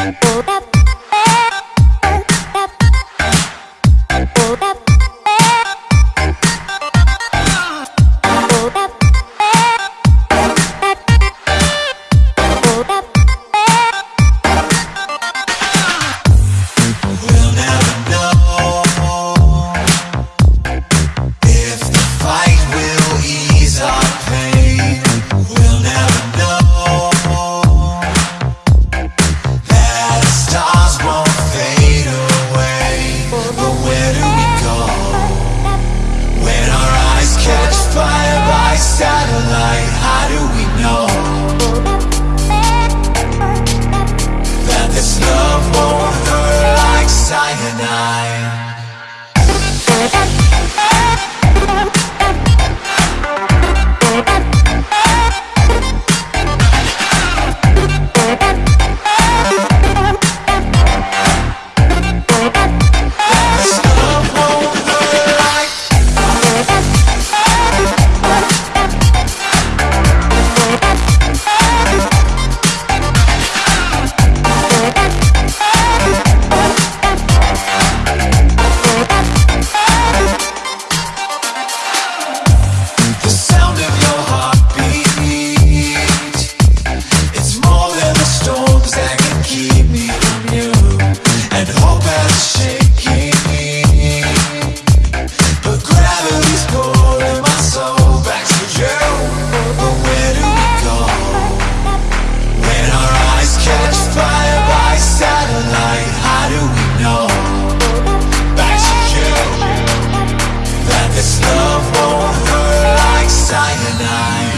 Ủa night. more like cyanide.